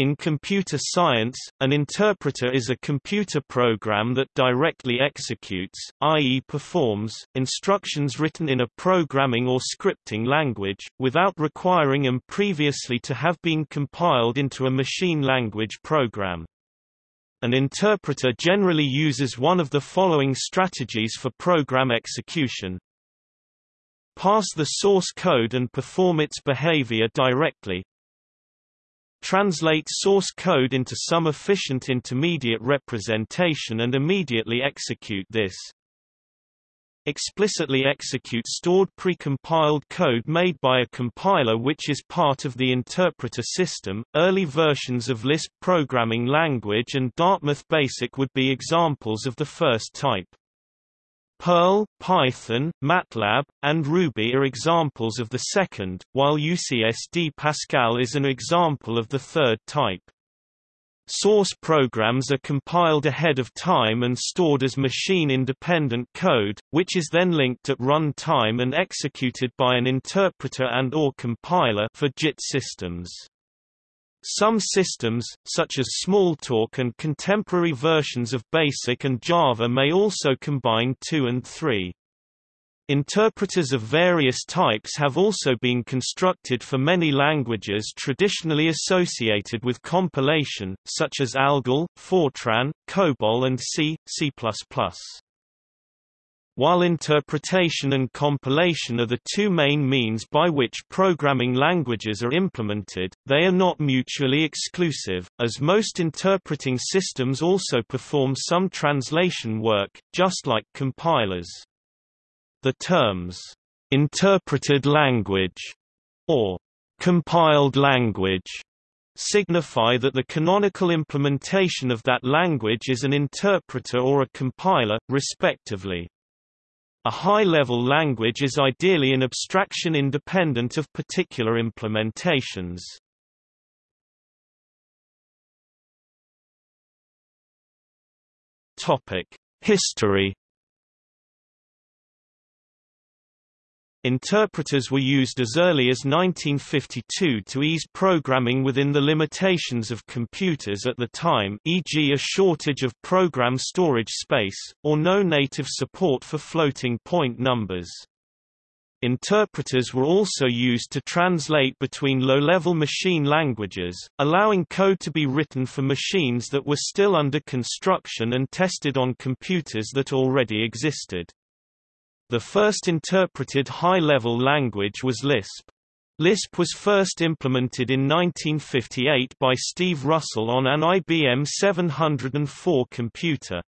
In computer science, an interpreter is a computer program that directly executes, i.e. performs, instructions written in a programming or scripting language, without requiring them previously to have been compiled into a machine language program. An interpreter generally uses one of the following strategies for program execution. Parse the source code and perform its behavior directly, translate source code into some efficient intermediate representation and immediately execute this. Explicitly execute stored precompiled code made by a compiler which is part of the interpreter system. Early versions of Lisp programming language and Dartmouth Basic would be examples of the first type. Perl, Python, MATLAB, and Ruby are examples of the second, while UCSD Pascal is an example of the third type. Source programs are compiled ahead of time and stored as machine-independent code, which is then linked at run time and executed by an interpreter and or compiler for JIT systems. Some systems, such as Smalltalk and contemporary versions of BASIC and Java may also combine 2 and 3. Interpreters of various types have also been constructed for many languages traditionally associated with compilation, such as ALGOL, Fortran, COBOL and C, C++. While interpretation and compilation are the two main means by which programming languages are implemented, they are not mutually exclusive, as most interpreting systems also perform some translation work, just like compilers. The terms, interpreted language, or compiled language, signify that the canonical implementation of that language is an interpreter or a compiler, respectively. A high-level language is ideally an abstraction independent of particular implementations. History Interpreters were used as early as 1952 to ease programming within the limitations of computers at the time e.g. a shortage of program storage space, or no native support for floating point numbers. Interpreters were also used to translate between low-level machine languages, allowing code to be written for machines that were still under construction and tested on computers that already existed. The first interpreted high-level language was Lisp. Lisp was first implemented in 1958 by Steve Russell on an IBM 704 computer.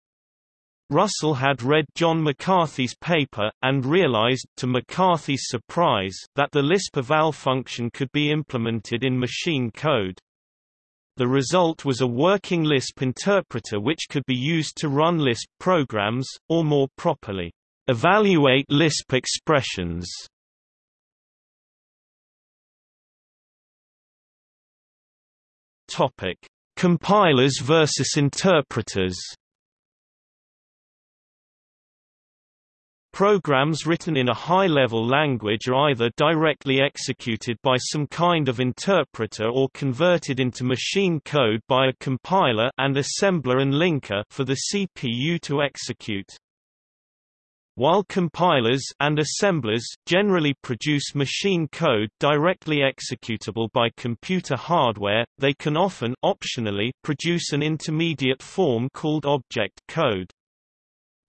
Russell had read John McCarthy's paper, and realized, to McCarthy's surprise, that the Lisp eval function could be implemented in machine code. The result was a working Lisp interpreter which could be used to run Lisp programs, or more properly, Evaluate Lisp expressions Topic: Compilers versus interpreters. Programs written in a high-level language are either directly executed by some kind of interpreter or converted into machine code by a compiler and assembler and linker for the CPU to execute. While compilers and assemblers generally produce machine code directly executable by computer hardware, they can often optionally produce an intermediate form called object code.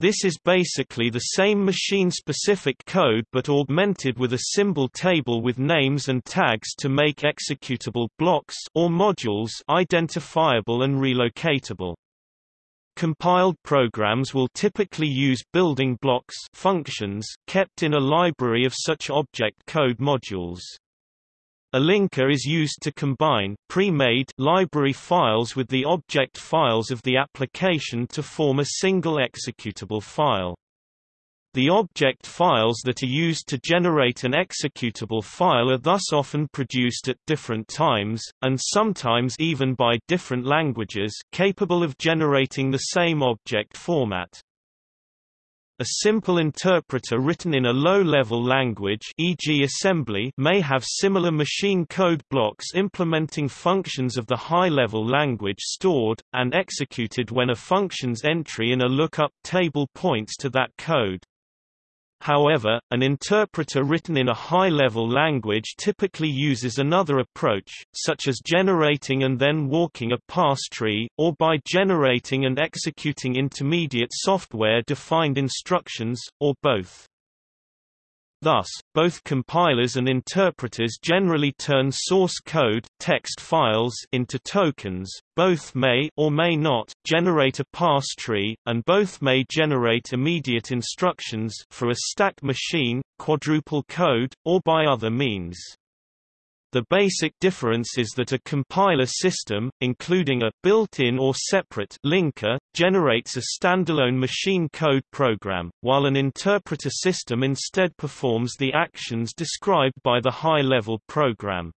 This is basically the same machine-specific code but augmented with a symbol table with names and tags to make executable blocks or modules identifiable and relocatable. Compiled programs will typically use building blocks functions, kept in a library of such object code modules. A linker is used to combine pre-made library files with the object files of the application to form a single executable file. The object files that are used to generate an executable file are thus often produced at different times, and sometimes even by different languages capable of generating the same object format. A simple interpreter written in a low-level language e.g. assembly may have similar machine code blocks implementing functions of the high-level language stored, and executed when a function's entry in a lookup table points to that code. However, an interpreter written in a high-level language typically uses another approach, such as generating and then walking a parse tree, or by generating and executing intermediate software-defined instructions, or both. Thus, both compilers and interpreters generally turn source code text files into tokens, both may or may not generate a parse tree, and both may generate immediate instructions for a stack machine, quadruple code, or by other means. The basic difference is that a compiler system, including a built-in or separate linker, generates a standalone machine code program, while an interpreter system instead performs the actions described by the high-level program.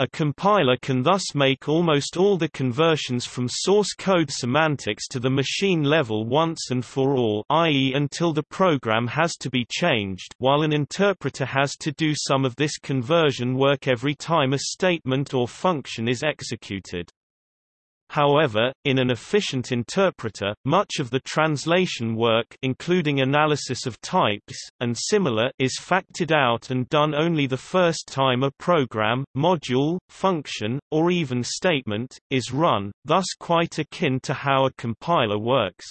A compiler can thus make almost all the conversions from source code semantics to the machine level once and for all i.e. until the program has to be changed while an interpreter has to do some of this conversion work every time a statement or function is executed. However, in an efficient interpreter, much of the translation work including analysis of types, and similar is factored out and done only the first time a program, module, function, or even statement, is run, thus quite akin to how a compiler works.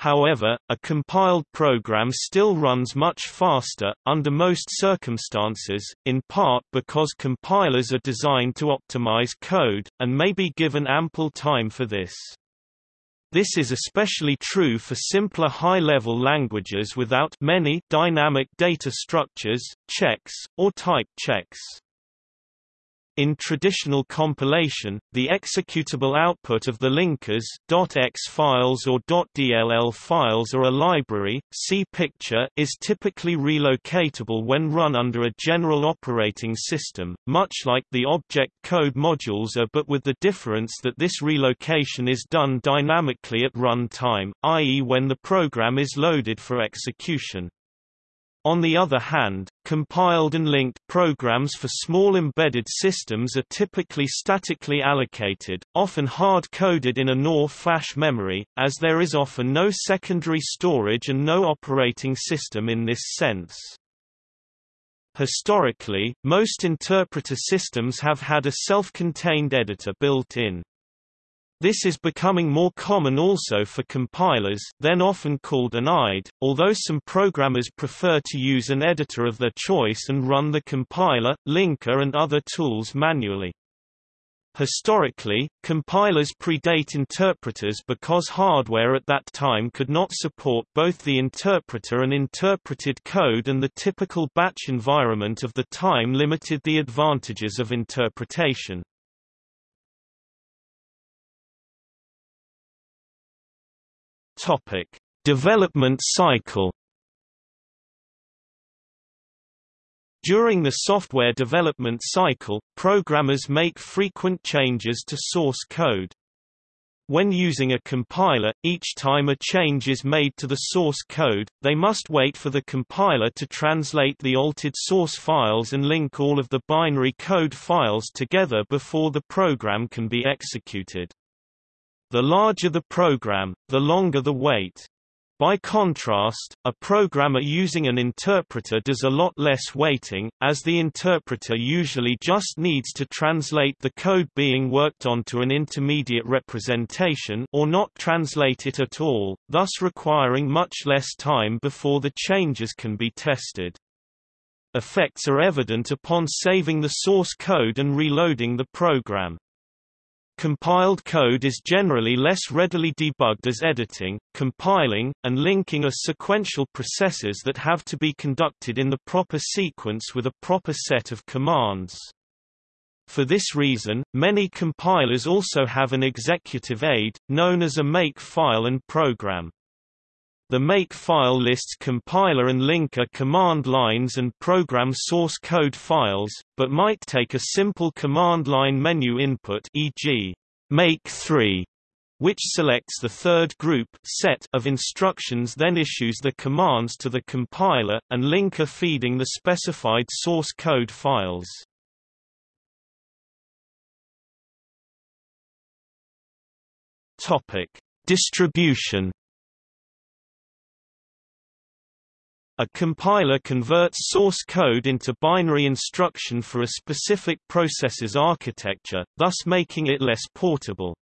However, a compiled program still runs much faster, under most circumstances, in part because compilers are designed to optimize code, and may be given ample time for this. This is especially true for simpler high-level languages without many dynamic data structures, checks, or type checks. In traditional compilation, the executable output of the linkers .exe files or .dll files or a library, see picture is typically relocatable when run under a general operating system, much like the object code modules are but with the difference that this relocation is done dynamically at run time, i.e. when the program is loaded for execution. On the other hand, compiled and linked programs for small embedded systems are typically statically allocated, often hard-coded in a NOR flash memory, as there is often no secondary storage and no operating system in this sense. Historically, most interpreter systems have had a self-contained editor built in. This is becoming more common also for compilers then often called an IDE, although some programmers prefer to use an editor of their choice and run the compiler, linker and other tools manually. Historically, compilers predate interpreters because hardware at that time could not support both the interpreter and interpreted code and the typical batch environment of the time limited the advantages of interpretation. Topic: Development cycle. During the software development cycle, programmers make frequent changes to source code. When using a compiler, each time a change is made to the source code, they must wait for the compiler to translate the altered source files and link all of the binary code files together before the program can be executed. The larger the program, the longer the wait. By contrast, a programmer using an interpreter does a lot less waiting, as the interpreter usually just needs to translate the code being worked on to an intermediate representation or not translate it at all, thus requiring much less time before the changes can be tested. Effects are evident upon saving the source code and reloading the program. Compiled code is generally less readily debugged as editing, compiling, and linking are sequential processes that have to be conducted in the proper sequence with a proper set of commands. For this reason, many compilers also have an executive aid, known as a make file and program. The make file lists compiler and linker command lines and program source code files, but might take a simple command line menu input e.g. make 3 which selects the third group set of instructions then issues the commands to the compiler, and linker feeding the specified source code files. Distribution A compiler converts source code into binary instruction for a specific process's architecture, thus making it less portable.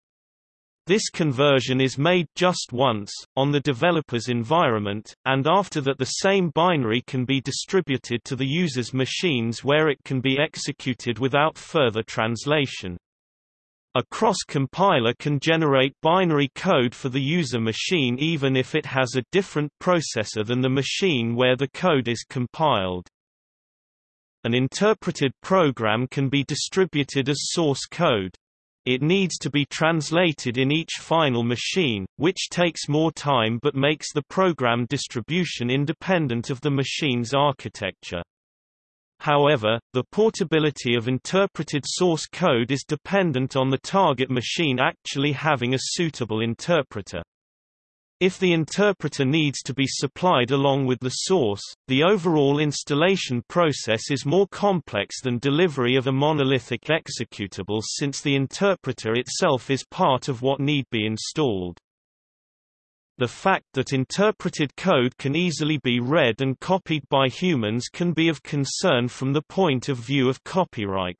This conversion is made just once, on the developer's environment, and after that the same binary can be distributed to the user's machines where it can be executed without further translation. A cross-compiler can generate binary code for the user machine even if it has a different processor than the machine where the code is compiled. An interpreted program can be distributed as source code. It needs to be translated in each final machine, which takes more time but makes the program distribution independent of the machine's architecture. However, the portability of interpreted source code is dependent on the target machine actually having a suitable interpreter. If the interpreter needs to be supplied along with the source, the overall installation process is more complex than delivery of a monolithic executable since the interpreter itself is part of what need be installed. The fact that interpreted code can easily be read and copied by humans can be of concern from the point of view of copyright.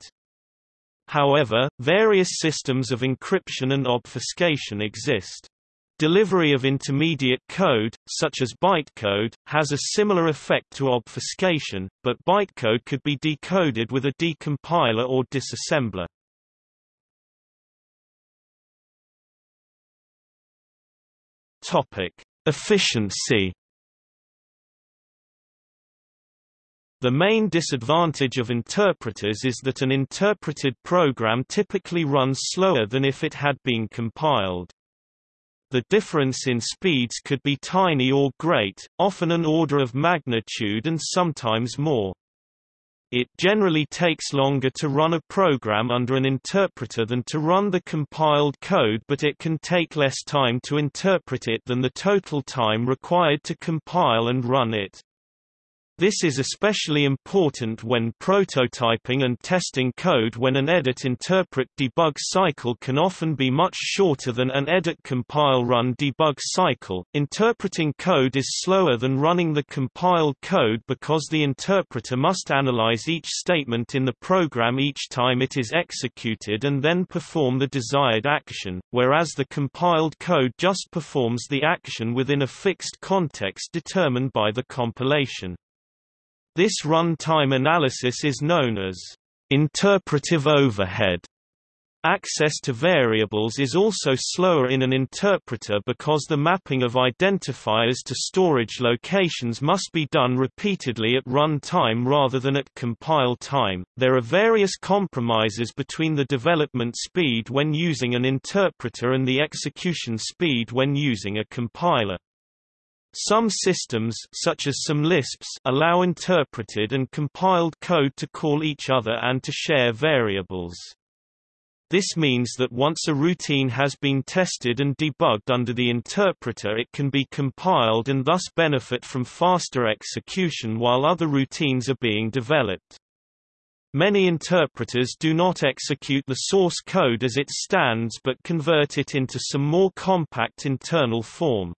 However, various systems of encryption and obfuscation exist. Delivery of intermediate code, such as bytecode, has a similar effect to obfuscation, but bytecode could be decoded with a decompiler or disassembler. Topic: Efficiency. The main disadvantage of interpreters is that an interpreted program typically runs slower than if it had been compiled. The difference in speeds could be tiny or great, often an order of magnitude and sometimes more. It generally takes longer to run a program under an interpreter than to run the compiled code but it can take less time to interpret it than the total time required to compile and run it. This is especially important when prototyping and testing code when an edit-interpret-debug cycle can often be much shorter than an edit-compile-run-debug cycle. Interpreting code is slower than running the compiled code because the interpreter must analyze each statement in the program each time it is executed and then perform the desired action, whereas the compiled code just performs the action within a fixed context determined by the compilation. This runtime analysis is known as interpretive overhead. Access to variables is also slower in an interpreter because the mapping of identifiers to storage locations must be done repeatedly at run time rather than at compile time. There are various compromises between the development speed when using an interpreter and the execution speed when using a compiler. Some systems such as some Lisps allow interpreted and compiled code to call each other and to share variables. This means that once a routine has been tested and debugged under the interpreter it can be compiled and thus benefit from faster execution while other routines are being developed. Many interpreters do not execute the source code as it stands but convert it into some more compact internal form.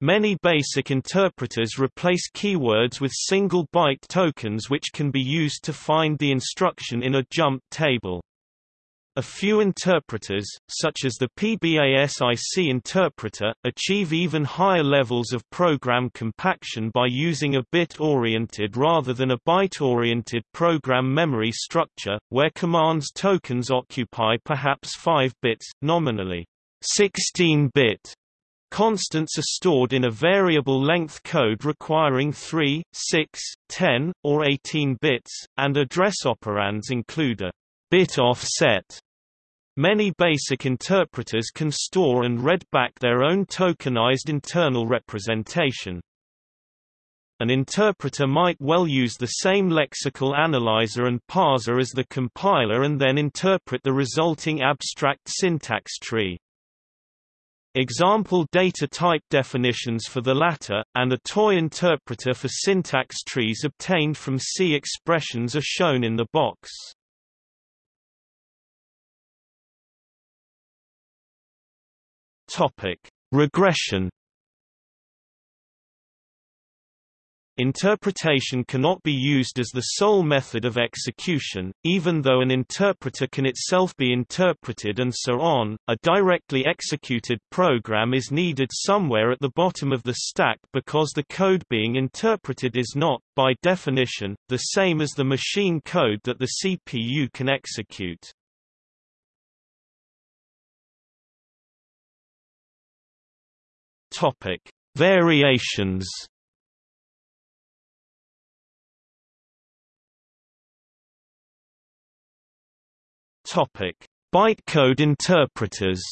Many basic interpreters replace keywords with single byte tokens which can be used to find the instruction in a jump table. A few interpreters, such as the PBASIC interpreter, achieve even higher levels of program compaction by using a bit-oriented rather than a byte-oriented program memory structure, where commands tokens occupy perhaps 5 bits, nominally 16-bit Constants are stored in a variable length code requiring 3, 6, 10, or 18 bits, and address operands include a bit offset. Many basic interpreters can store and read back their own tokenized internal representation. An interpreter might well use the same lexical analyzer and parser as the compiler and then interpret the resulting abstract syntax tree. Example data type definitions for the latter, and a toy interpreter for syntax trees obtained from C expressions are shown in the box. Topic: Regression Interpretation cannot be used as the sole method of execution, even though an interpreter can itself be interpreted and so on. A directly executed program is needed somewhere at the bottom of the stack because the code being interpreted is not, by definition, the same as the machine code that the CPU can execute. Topic: Variations Topic: Bytecode interpreters.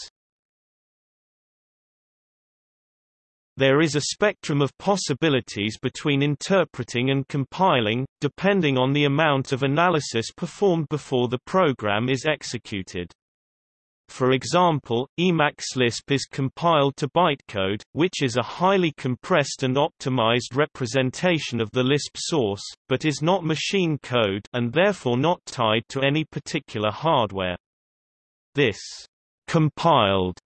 There is a spectrum of possibilities between interpreting and compiling, depending on the amount of analysis performed before the program is executed. For example, Emacs Lisp is compiled to bytecode, which is a highly compressed and optimized representation of the Lisp source, but is not machine code and therefore not tied to any particular hardware. This compiled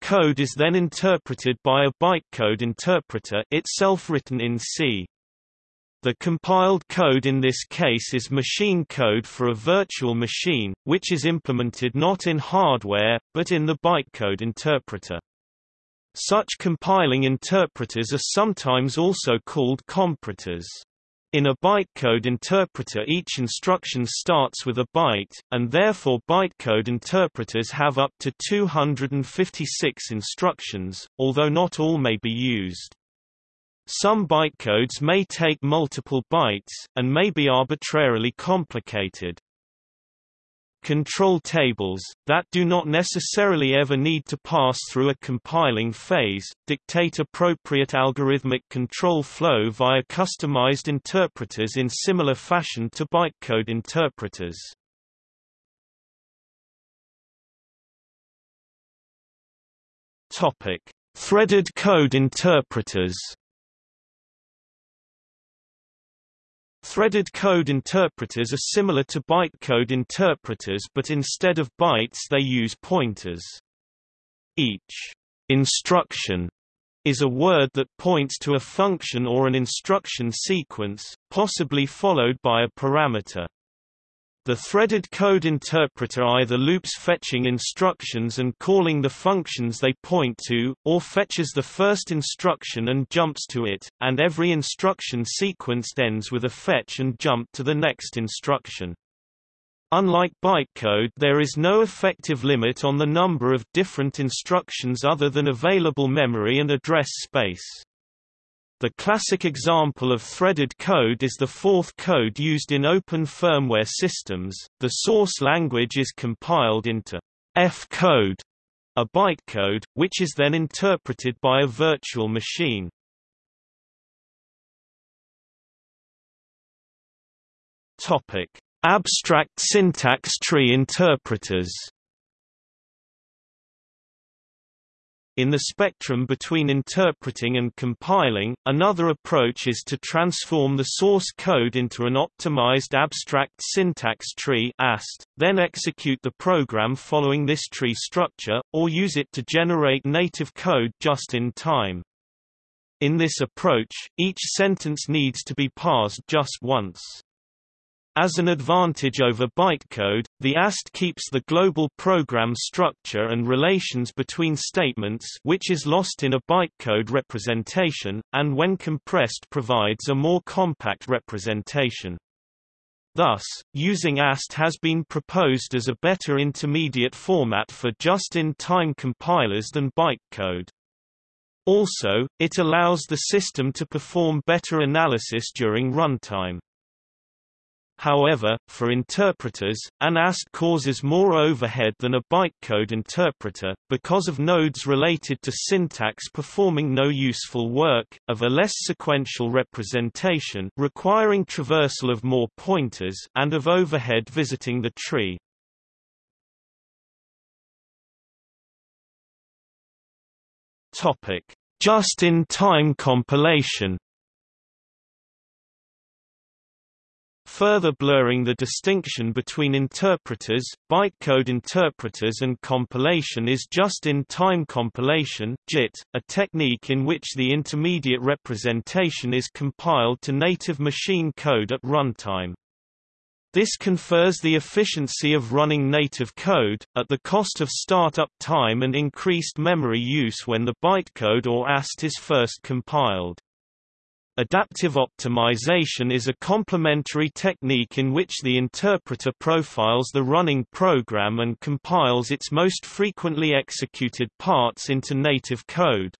code is then interpreted by a bytecode interpreter itself written in C. The compiled code in this case is machine code for a virtual machine, which is implemented not in hardware, but in the bytecode interpreter. Such compiling interpreters are sometimes also called compreters. In a bytecode interpreter each instruction starts with a byte, and therefore bytecode interpreters have up to 256 instructions, although not all may be used. Some bytecodes may take multiple bytes, and may be arbitrarily complicated. Control tables, that do not necessarily ever need to pass through a compiling phase, dictate appropriate algorithmic control flow via customized interpreters in similar fashion to bytecode interpreters. Threaded code interpreters Threaded code interpreters are similar to bytecode interpreters but instead of bytes they use pointers. Each instruction is a word that points to a function or an instruction sequence, possibly followed by a parameter. The threaded code interpreter either loops fetching instructions and calling the functions they point to, or fetches the first instruction and jumps to it, and every instruction sequence ends with a fetch and jump to the next instruction. Unlike bytecode there is no effective limit on the number of different instructions other than available memory and address space. The classic example of threaded code is the Forth code used in open firmware systems. The source language is compiled into FCode, a bytecode, which is then interpreted by a virtual machine. Topic: Abstract syntax tree interpreters. In the spectrum between interpreting and compiling, another approach is to transform the source code into an optimized abstract syntax tree AST, then execute the program following this tree structure, or use it to generate native code just in time. In this approach, each sentence needs to be parsed just once. As an advantage over bytecode, the AST keeps the global program structure and relations between statements which is lost in a bytecode representation, and when compressed provides a more compact representation. Thus, using AST has been proposed as a better intermediate format for just-in-time compilers than bytecode. Also, it allows the system to perform better analysis during runtime. However, for interpreters, an AST causes more overhead than a bytecode interpreter, because of nodes related to syntax performing no useful work, of a less sequential representation requiring traversal of more pointers, and of overhead visiting the tree. Just-in-time compilation. Further blurring the distinction between interpreters, bytecode interpreters and compilation is just-in-time compilation JIT, a technique in which the intermediate representation is compiled to native machine code at runtime. This confers the efficiency of running native code, at the cost of startup time and increased memory use when the bytecode or AST is first compiled. Adaptive optimization is a complementary technique in which the interpreter profiles the running program and compiles its most frequently executed parts into native code.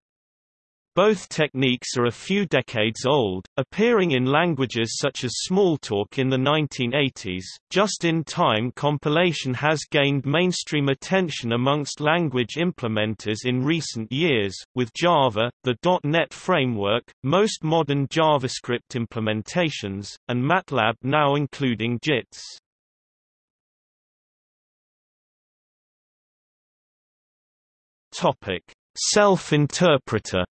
Both techniques are a few decades old, appearing in languages such as Smalltalk in the 1980s. Just-in-time compilation has gained mainstream attention amongst language implementers in recent years, with Java, the .NET framework, most modern JavaScript implementations, and MATLAB now including JITs. Topic: Self-interpreter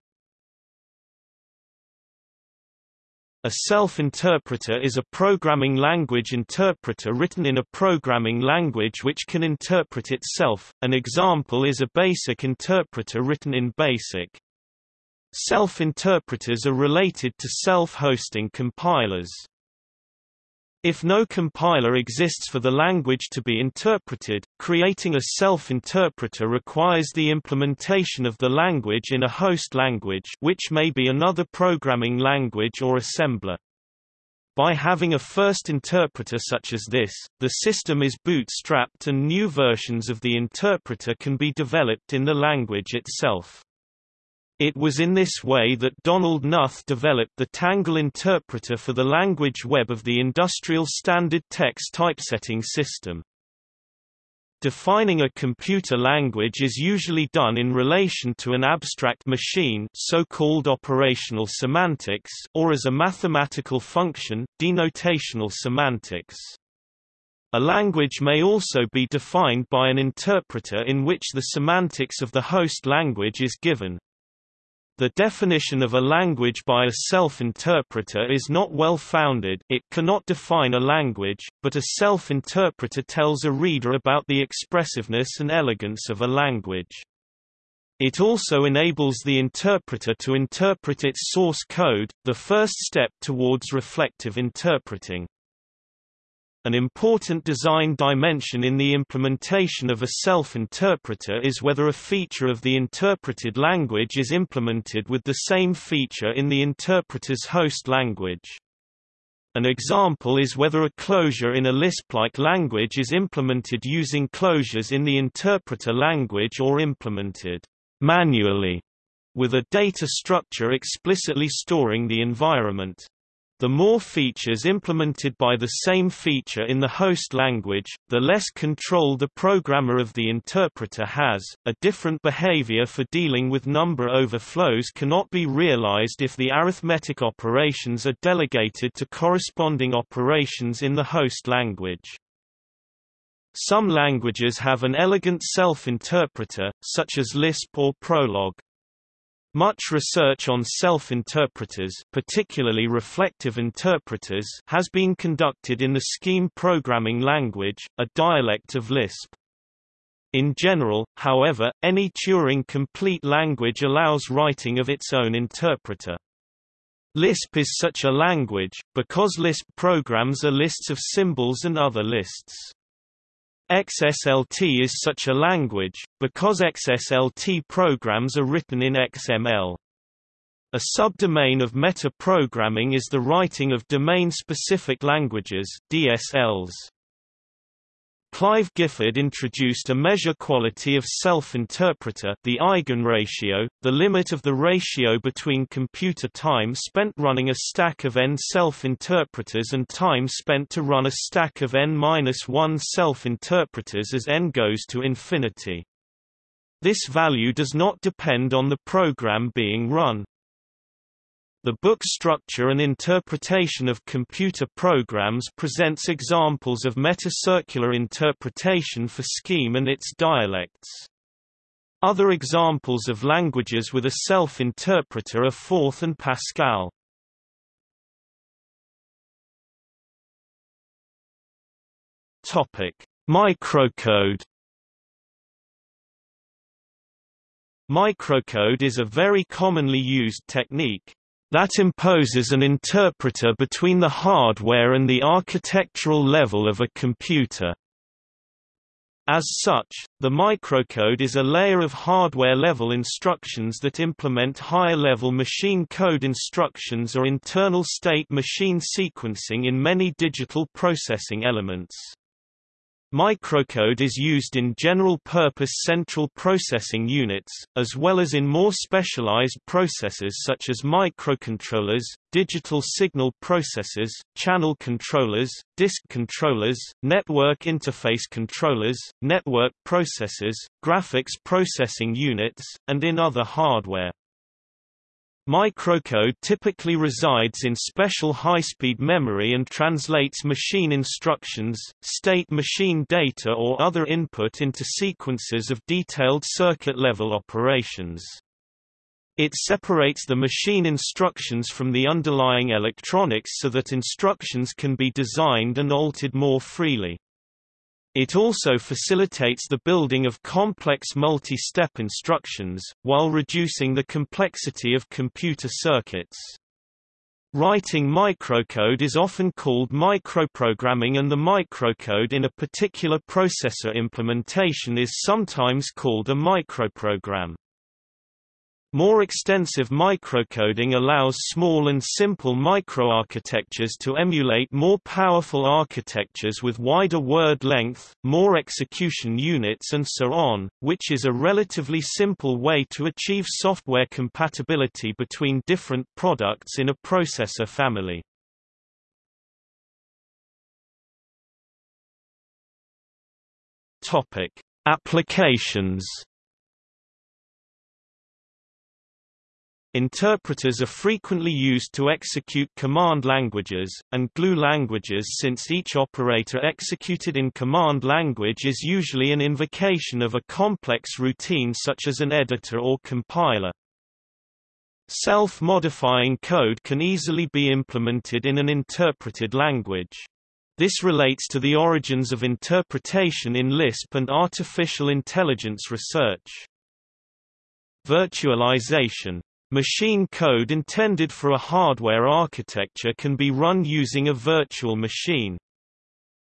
A self-interpreter is a programming language interpreter written in a programming language which can interpret itself. An example is a BASIC interpreter written in BASIC. Self-interpreters are related to self-hosting compilers. If no compiler exists for the language to be interpreted, creating a self-interpreter requires the implementation of the language in a host language which may be another programming language or assembler. By having a first interpreter such as this, the system is bootstrapped and new versions of the interpreter can be developed in the language itself. It was in this way that Donald Knuth developed the Tangle interpreter for the language web of the Industrial Standard TeX Typesetting System. Defining a computer language is usually done in relation to an abstract machine so-called operational semantics or as a mathematical function denotational semantics. A language may also be defined by an interpreter in which the semantics of the host language is given. The definition of a language by a self-interpreter is not well founded it cannot define a language, but a self-interpreter tells a reader about the expressiveness and elegance of a language. It also enables the interpreter to interpret its source code, the first step towards reflective interpreting. An important design dimension in the implementation of a self-interpreter is whether a feature of the interpreted language is implemented with the same feature in the interpreter's host language. An example is whether a closure in a Lisp-like language is implemented using closures in the interpreter language or implemented manually with a data structure explicitly storing the environment. The more features implemented by the same feature in the host language, the less control the programmer of the interpreter has. A different behavior for dealing with number overflows cannot be realized if the arithmetic operations are delegated to corresponding operations in the host language. Some languages have an elegant self-interpreter, such as Lisp or Prolog. Much research on self-interpreters particularly reflective interpreters has been conducted in the Scheme programming language, a dialect of Lisp. In general, however, any Turing-complete language allows writing of its own interpreter. Lisp is such a language, because Lisp programs are lists of symbols and other lists. XSLT is such a language, because XSLT programs are written in XML. A subdomain of metaprogramming is the writing of domain-specific languages DSLs. Clive Gifford introduced a measure quality of self-interpreter the eigenratio, the limit of the ratio between computer time spent running a stack of n self-interpreters and time spent to run a stack of n-1 self-interpreters as n goes to infinity. This value does not depend on the program being run. The book Structure and Interpretation of Computer Programs presents examples of metacircular interpretation for Scheme and its dialects. Other examples of languages with a self-interpreter are Forth and Pascal. Topic: Microcode. Microcode is a very commonly used technique that imposes an interpreter between the hardware and the architectural level of a computer. As such, the microcode is a layer of hardware-level instructions that implement higher-level machine code instructions or internal state machine sequencing in many digital processing elements. Microcode is used in general-purpose central processing units, as well as in more specialized processors such as microcontrollers, digital signal processors, channel controllers, disk controllers, network interface controllers, network processors, graphics processing units, and in other hardware. Microcode typically resides in special high-speed memory and translates machine instructions, state machine data or other input into sequences of detailed circuit-level operations. It separates the machine instructions from the underlying electronics so that instructions can be designed and altered more freely. It also facilitates the building of complex multi-step instructions, while reducing the complexity of computer circuits. Writing microcode is often called microprogramming and the microcode in a particular processor implementation is sometimes called a microprogram. More extensive microcoding allows small and simple microarchitectures to emulate more powerful architectures with wider word length, more execution units and so on, which is a relatively simple way to achieve software compatibility between different products in a processor family. Applications Interpreters are frequently used to execute command languages, and glue languages since each operator executed in command language is usually an invocation of a complex routine such as an editor or compiler. Self-modifying code can easily be implemented in an interpreted language. This relates to the origins of interpretation in Lisp and artificial intelligence research. Virtualization Machine code intended for a hardware architecture can be run using a virtual machine.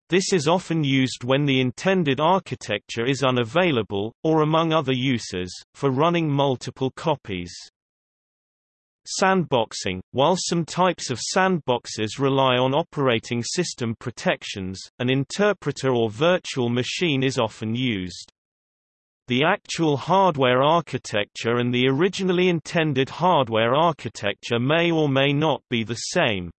This is often used when the intended architecture is unavailable, or among other uses, for running multiple copies. Sandboxing – While some types of sandboxes rely on operating system protections, an interpreter or virtual machine is often used. The actual hardware architecture and the originally intended hardware architecture may or may not be the same.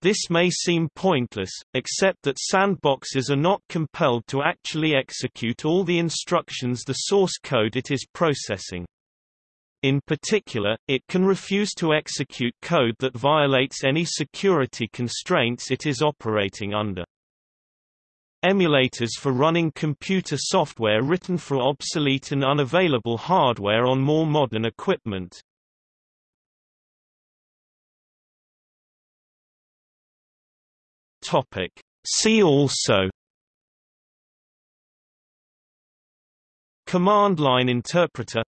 This may seem pointless, except that sandboxes are not compelled to actually execute all the instructions the source code it is processing. In particular, it can refuse to execute code that violates any security constraints it is operating under. Emulators for running computer software written for obsolete and unavailable hardware on more modern equipment. See also. Command line interpreter.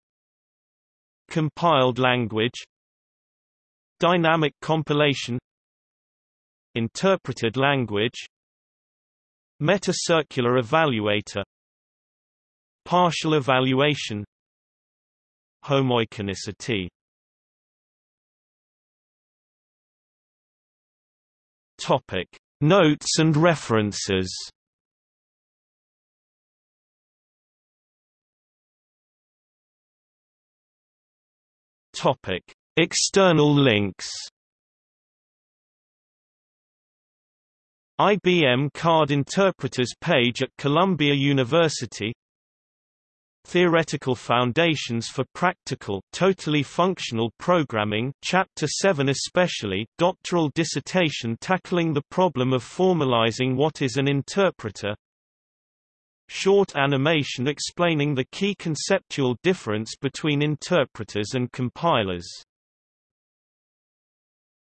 Compiled language. Dynamic compilation. Interpreted language Meta-circular evaluator. Partial evaluation. Homoiconicity. Topic. Notes and references. Topic. External links IBM Card Interpreters page at Columbia University Theoretical Foundations for Practical Totally Functional Programming Chapter 7 especially, doctoral dissertation tackling the problem of formalizing what is an interpreter short animation explaining the key conceptual difference between interpreters and compilers.